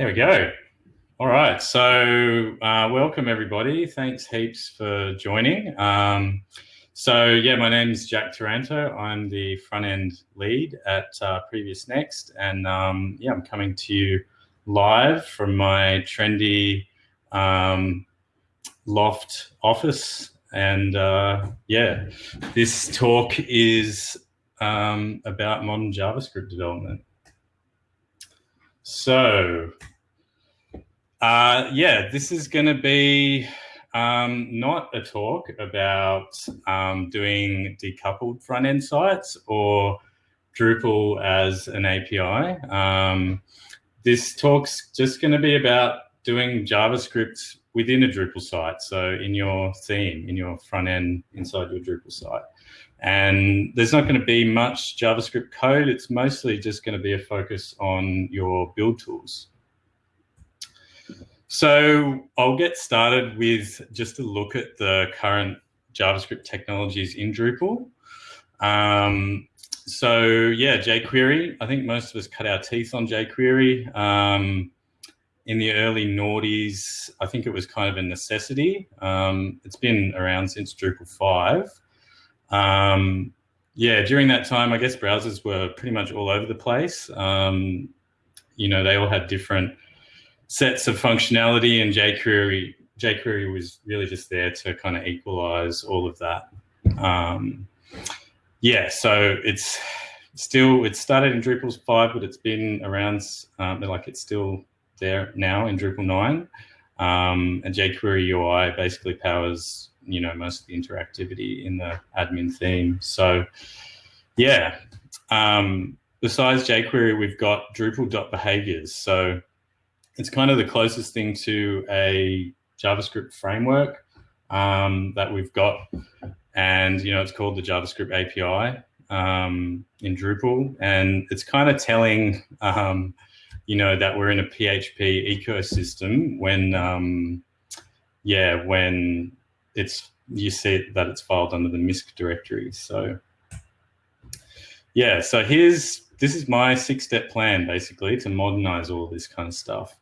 There we go. All right, so uh, welcome everybody. Thanks heaps for joining. Um, so yeah, my name is Jack Taranto. I'm the front end lead at uh, PreviousNext, and um, yeah, I'm coming to you live from my trendy um, loft office. And uh, yeah, this talk is um, about modern JavaScript development. So uh, yeah, this is going to be um, not a talk about um, doing decoupled front end sites or Drupal as an API. Um, this talk's just going to be about doing JavaScript within a Drupal site. So in your theme, in your front end inside your Drupal site. And there's not going to be much JavaScript code. It's mostly just going to be a focus on your build tools. So I'll get started with just a look at the current JavaScript technologies in Drupal. Um, so yeah, jQuery, I think most of us cut our teeth on jQuery. Um, in the early noughties, I think it was kind of a necessity. Um, it's been around since Drupal 5. Um, yeah, during that time, I guess browsers were pretty much all over the place. Um, you know, they all had different sets of functionality and jQuery, jQuery was really just there to kind of equalize all of that. Um, yeah, so it's still, it started in Drupal 5, but it's been around, um, like it's still there now in Drupal 9. Um, and jQuery UI basically powers, you know, most of the interactivity in the admin theme. So yeah, um, besides jQuery, we've got Drupal.behaviors. So it's kind of the closest thing to a JavaScript framework um, that we've got. And, you know, it's called the JavaScript API um, in Drupal. And it's kind of telling, um, you know, that we're in a PHP ecosystem when, um, yeah, when it's, you see that it's filed under the MISC directory. So, yeah, so here's, this is my six step plan basically to modernize all this kind of stuff.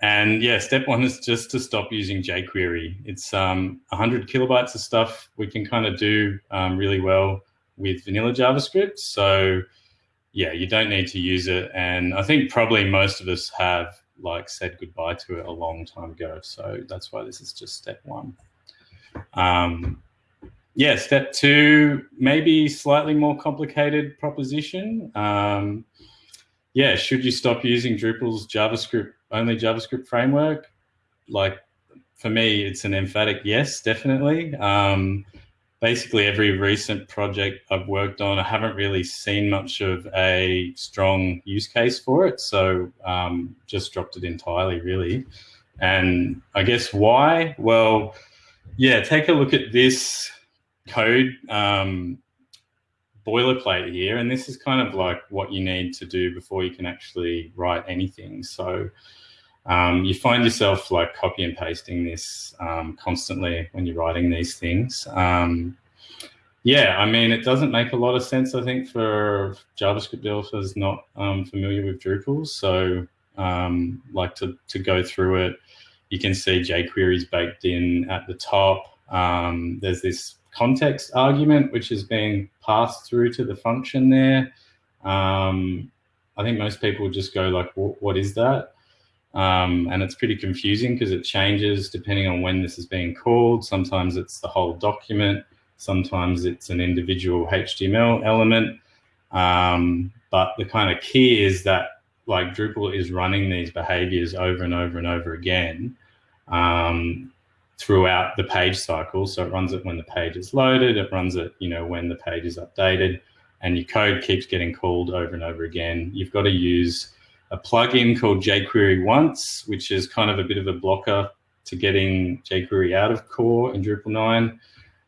And yeah, step one is just to stop using jQuery. It's um, 100 kilobytes of stuff we can kind of do um, really well with vanilla JavaScript. So yeah, you don't need to use it. And I think probably most of us have like said goodbye to it a long time ago. So that's why this is just step one. Um, yeah, step two, maybe slightly more complicated proposition. Um, yeah, should you stop using Drupal's JavaScript only JavaScript framework? Like for me, it's an emphatic yes, definitely. Um, basically, every recent project I've worked on, I haven't really seen much of a strong use case for it. So um, just dropped it entirely, really. And I guess why? Well, yeah, take a look at this code. Um, boilerplate here, and this is kind of like what you need to do before you can actually write anything. So um, you find yourself like copy and pasting this um, constantly when you're writing these things. Um, yeah, I mean, it doesn't make a lot of sense, I think, for JavaScript developers not um, familiar with Drupal. So um, like to, to go through it, you can see jQuery is baked in at the top. Um, there's this context argument, which is being passed through to the function there. Um, I think most people just go like, what is that? Um, and it's pretty confusing because it changes depending on when this is being called. Sometimes it's the whole document. Sometimes it's an individual HTML element. Um, but the kind of key is that like Drupal is running these behaviors over and over and over again. Um, throughout the page cycle. So it runs it when the page is loaded, it runs it, you know, when the page is updated, and your code keeps getting called over and over again. You've got to use a plugin called jQuery once, which is kind of a bit of a blocker to getting jQuery out of core in Drupal 9.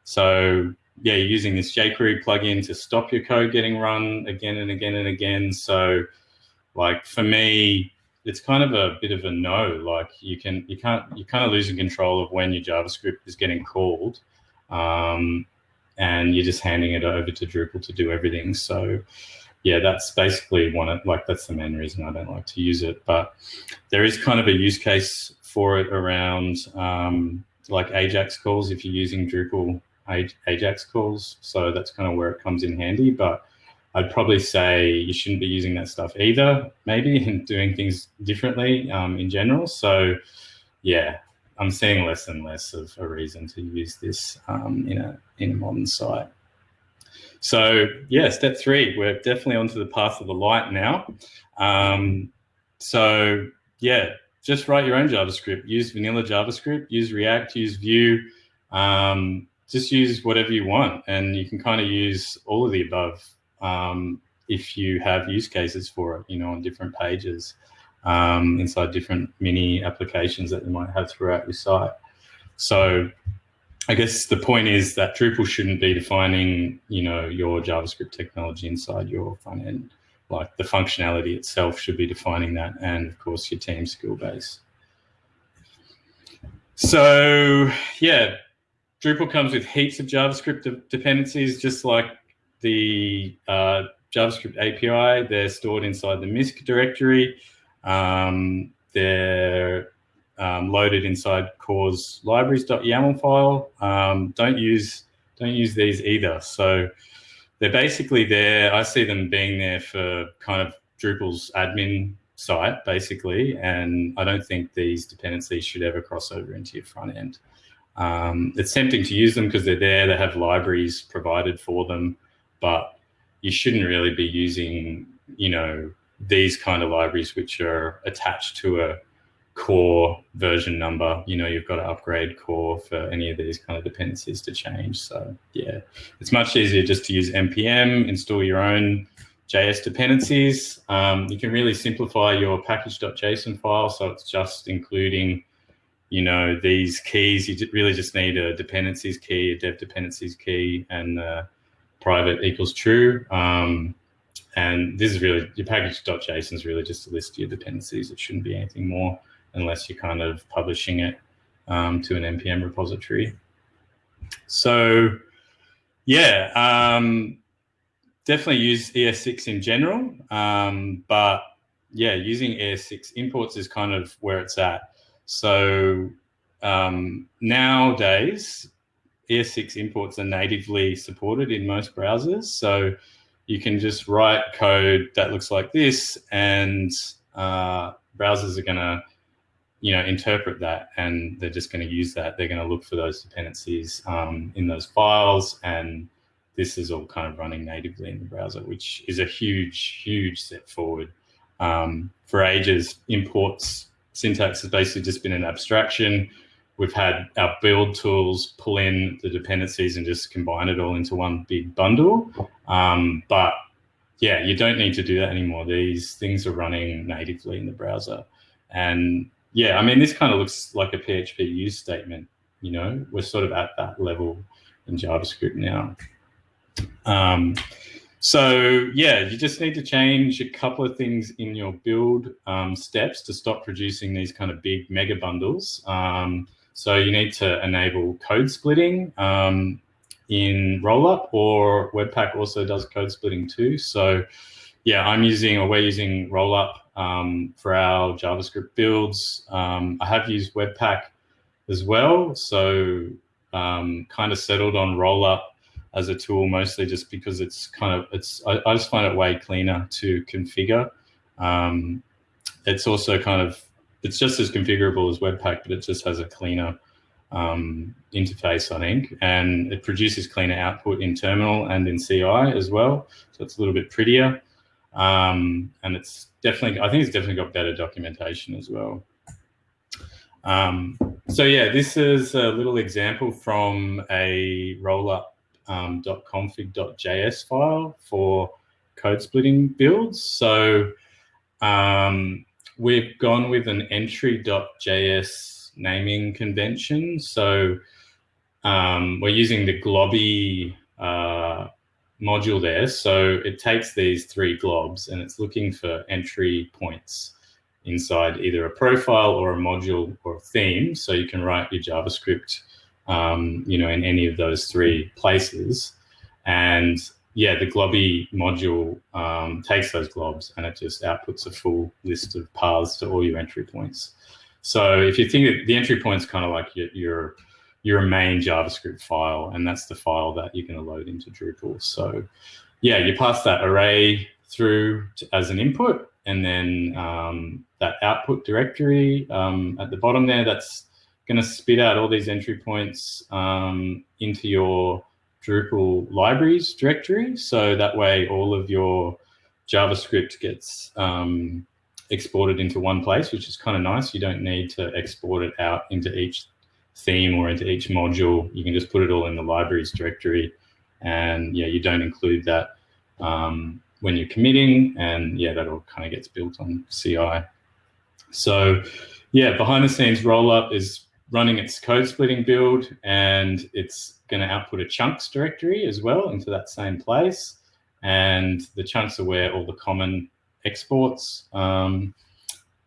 So yeah, you're using this jQuery plugin to stop your code getting run again and again and again. So like for me, it's kind of a bit of a no. Like you can you can't you're kind of losing control of when your JavaScript is getting called, um, and you're just handing it over to Drupal to do everything. So yeah, that's basically one of like that's the main reason I don't like to use it. But there is kind of a use case for it around um, like Ajax calls if you're using Drupal Ajax calls. So that's kind of where it comes in handy. But I'd probably say you shouldn't be using that stuff either, maybe, and doing things differently um, in general. So yeah, I'm seeing less and less of a reason to use this um, in a in a modern site. So yeah, step three, we're definitely onto the path of the light now. Um, so yeah, just write your own JavaScript. Use vanilla JavaScript. Use React. Use Vue. Um, just use whatever you want, and you can kind of use all of the above um, if you have use cases for it. You know, on different pages um, inside different mini applications that you might have throughout your site. So I guess the point is that Drupal shouldn't be defining, you know, your JavaScript technology inside your front end. Like the functionality itself should be defining that, and of course your team skill base. So yeah, Drupal comes with heaps of JavaScript de dependencies, just like the uh, JavaScript API. They're stored inside the MISC directory. Um, they're um, loaded inside core's libraries.yaml file. Um, don't use don't use these either. So they're basically there. I see them being there for kind of Drupal's admin site, basically, and I don't think these dependencies should ever cross over into your front end. Um, it's tempting to use them because they're there. They have libraries provided for them, but you shouldn't really be using, you know, these kind of libraries which are attached to a core version number, you know, you've got to upgrade core for any of these kind of dependencies to change. So yeah, it's much easier just to use npm, install your own JS dependencies. Um, you can really simplify your package.json file. So it's just including, you know, these keys. You really just need a dependencies key, a dev dependencies key, and uh, private equals true. Um, and this is really, your package.json is really just a list of your dependencies. It shouldn't be anything more unless you're kind of publishing it um, to an NPM repository. So yeah, um, definitely use ES6 in general, um, but yeah, using ES6 imports is kind of where it's at. So um, nowadays, ES6 imports are natively supported in most browsers. So you can just write code that looks like this and uh, browsers are going to you know interpret that and they're just going to use that. They're going to look for those dependencies um, in those files and this is all kind of running natively in the browser which is a huge huge step forward. Um, for ages imports syntax has basically just been an abstraction we've had our build tools pull in the dependencies and just combine it all into one big bundle. Um, but yeah, you don't need to do that anymore. These things are running natively in the browser. And yeah, I mean, this kind of looks like a PHP use statement. You know, we're sort of at that level in JavaScript now. Um, so yeah, you just need to change a couple of things in your build um, steps to stop producing these kind of big mega bundles. Um, so you need to enable code splitting um, in Rollup or Webpack also does code splitting too. So yeah, I'm using or we're using Rollup um, for our JavaScript builds. Um, I have used Webpack as well. So um, kind of settled on Rollup as a tool mostly just because it's kind of, it's I, I just find it way cleaner to configure. Um, it's also kind of it's just as configurable as Webpack, but it just has a cleaner um, interface, I think, and it produces cleaner output in terminal and in CI as well. So it's a little bit prettier. Um, and it's definitely, I think it's definitely got better documentation as well. Um, so yeah, this is a little example from a rollup.config.js um, file for code splitting builds. So um, we've gone with an entry.js naming convention. So um, we're using the globby uh, module there. So it takes these three globs and it's looking for entry points inside either a profile or a module or a theme. So you can write your JavaScript, um, you know, in any of those three places. And yeah, the globby module um, takes those globs and it just outputs a full list of paths to all your entry points. So if you think that the entry point is kind of like your, your, your main JavaScript file, and that's the file that you're going to load into Drupal. So yeah, you pass that array through to, as an input, and then um, that output directory um, at the bottom there, that's going to spit out all these entry points um, into your Drupal libraries directory. So that way all of your JavaScript gets um, exported into one place, which is kind of nice. You don't need to export it out into each theme or into each module. You can just put it all in the libraries directory. And yeah, you don't include that um, when you're committing. And yeah, that all kind of gets built on CI. So yeah, behind the scenes rollup is running its code splitting build and it's going to output a chunks directory as well into that same place. And the chunks are where all the common exports um,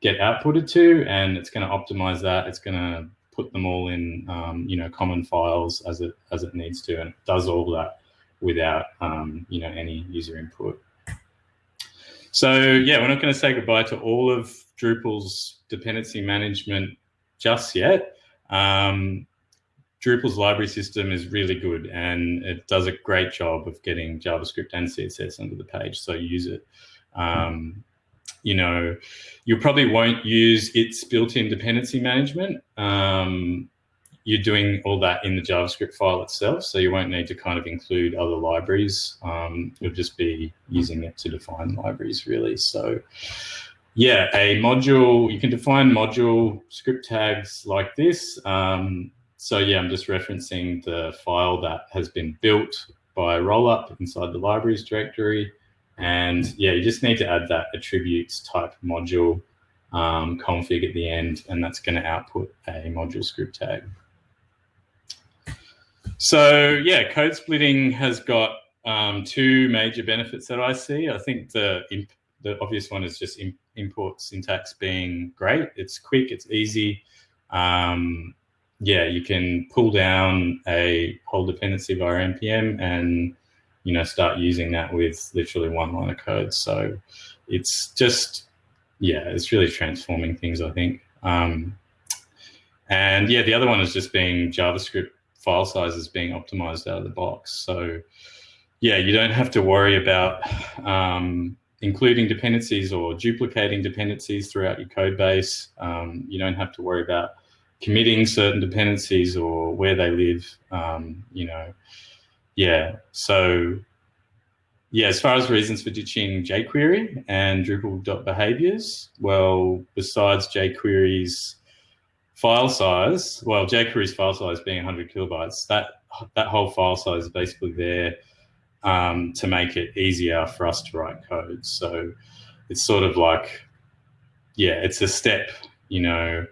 get outputted to, and it's going to optimize that. It's going to put them all in, um, you know, common files as it as it needs to, and it does all that without, um, you know, any user input. So yeah, we're not going to say goodbye to all of Drupal's dependency management just yet. Um, Drupal's library system is really good and it does a great job of getting JavaScript and CSS under the page, so use it. Um, you know, you probably won't use its built-in dependency management. Um, you're doing all that in the JavaScript file itself, so you won't need to kind of include other libraries. Um, you'll just be using it to define libraries, really. So yeah, a module, you can define module script tags like this. Um, so yeah, I'm just referencing the file that has been built by rollup inside the libraries directory. And yeah, you just need to add that attributes type module um, config at the end, and that's going to output a module script tag. So yeah, code splitting has got um, two major benefits that I see. I think the the obvious one is just import syntax being great. It's quick, it's easy. Um, yeah, you can pull down a whole dependency via npm and you know start using that with literally one line of code. So it's just yeah, it's really transforming things. I think. Um, and yeah, the other one is just being JavaScript file sizes being optimized out of the box. So yeah, you don't have to worry about um, including dependencies or duplicating dependencies throughout your code base. Um, you don't have to worry about committing certain dependencies or where they live, um, you know. Yeah, so yeah, as far as reasons for ditching jQuery and Drupal.behaviors, well, besides jQuery's file size, well, jQuery's file size being 100 kilobytes, that that whole file size is basically there um, to make it easier for us to write code. So it's sort of like, yeah, it's a step. You know,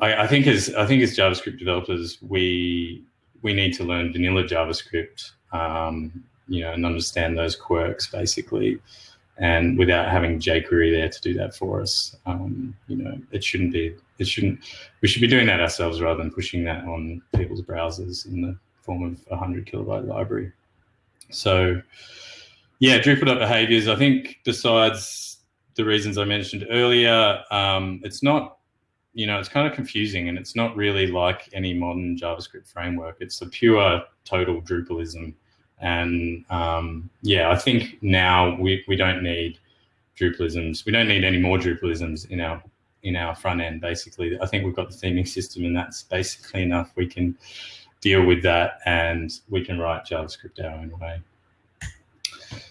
I, I think as I think as JavaScript developers, we we need to learn vanilla JavaScript, um, you know, and understand those quirks basically. And without having jQuery there to do that for us, um, you know, it shouldn't be. It shouldn't. We should be doing that ourselves rather than pushing that on people's browsers in the form of a hundred kilobyte library. So yeah, Drupal behaviors, I think besides the reasons I mentioned earlier, um, it's not, you know, it's kind of confusing and it's not really like any modern JavaScript framework. It's a pure total Drupalism. And um, yeah, I think now we, we don't need Drupalisms. We don't need any more Drupalisms in our in our front end, basically. I think we've got the theming system and that's basically enough. We can deal with that and we can write JavaScript our own way.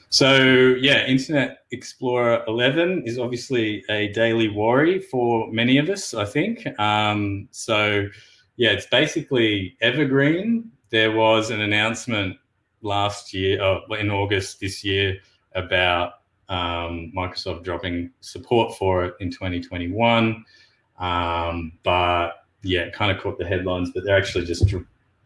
So yeah, Internet Explorer 11 is obviously a daily worry for many of us, I think. Um, so yeah, it's basically evergreen. There was an announcement last year, uh, in August this year, about um, Microsoft dropping support for it in 2021. Um, but yeah, it kind of caught the headlines, but they're actually just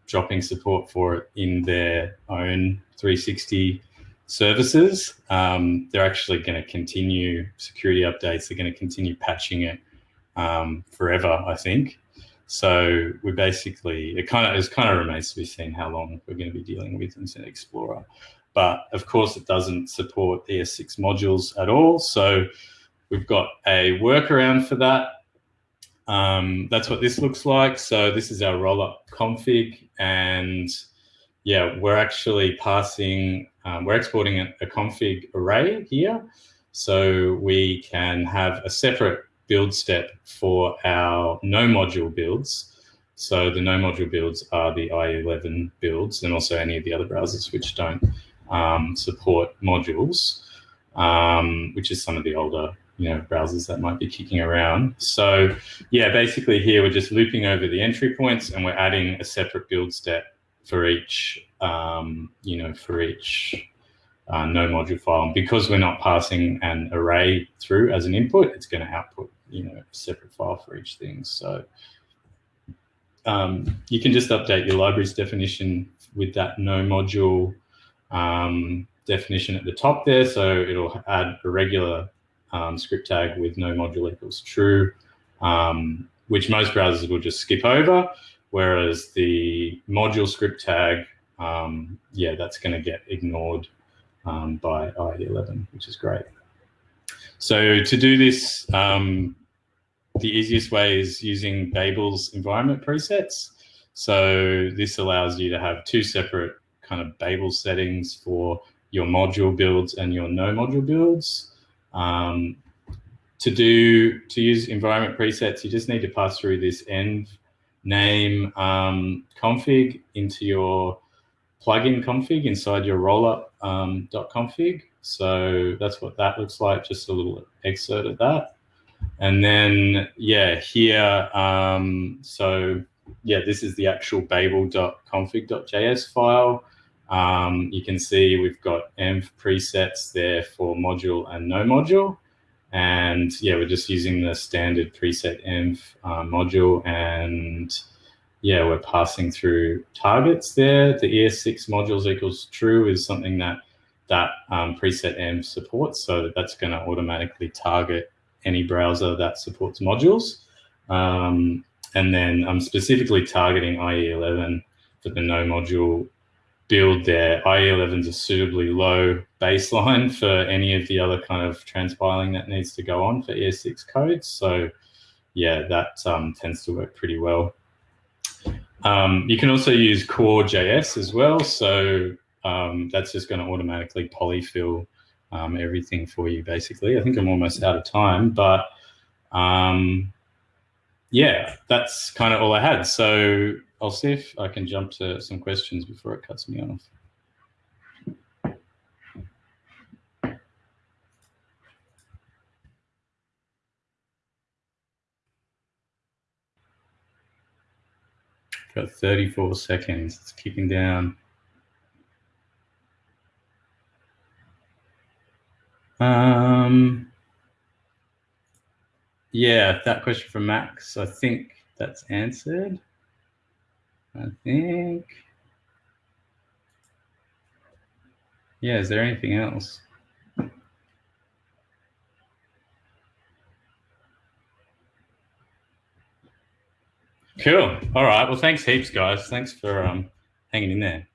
dropping support for it in their own 360 services. Um, they're actually going to continue security updates. They're going to continue patching it um, forever, I think. So we basically, it kind of, it kind of remains to be seen how long we're going to be dealing with Internet Explorer. but of course it doesn't support ES6 modules at all. So we've got a workaround for that. Um, that's what this looks like. So this is our rollup config and yeah, we're actually passing, um, we're exporting a, a config array here. So we can have a separate build step for our no module builds. So the no module builds are the IE11 builds and also any of the other browsers which don't um, support modules, um, which is some of the older you know browsers that might be kicking around. So yeah, basically here we're just looping over the entry points and we're adding a separate build step for each um, you know for each uh, no module file. And because we're not passing an array through as an input, it's going to output you know a separate file for each thing. So um, you can just update your library's definition with that no module um, definition at the top there. So it'll add a regular um, script tag with no module equals true, um, which most browsers will just skip over. Whereas the module script tag, um, yeah, that's going to get ignored um, by IE11, which is great. So to do this, um, the easiest way is using Babel's environment presets. So this allows you to have two separate kind of Babel settings for your module builds and your no module builds. Um, to do to use environment presets, you just need to pass through this env name um, config into your plugin config inside your rollup um, .config. So that's what that looks like, just a little excerpt of that. And then, yeah, here, um, so yeah, this is the actual babel.config.js file. Um, you can see we've got env presets there for module and no module. And yeah, we're just using the standard preset env uh, module and yeah, we're passing through targets there. The ES6 modules equals true is something that that um, preset env supports. So that's going to automatically target any browser that supports modules. Um, and then I'm specifically targeting IE11 for the no module build there. IE11 is a suitably low baseline for any of the other kind of transpiling that needs to go on for ES6 codes. So yeah, that um, tends to work pretty well. Um, you can also use core-js as well. So um, that's just going to automatically polyfill um, everything for you, basically. I think I'm almost out of time, but um, yeah, that's kind of all I had. So I'll see if I can jump to some questions before it cuts me off. Got 34 seconds. It's kicking down. Um, yeah, that question from Max, I think that's answered. I think. Yeah, is there anything else? Cool. All right. Well, thanks heaps, guys. Thanks for um, hanging in there.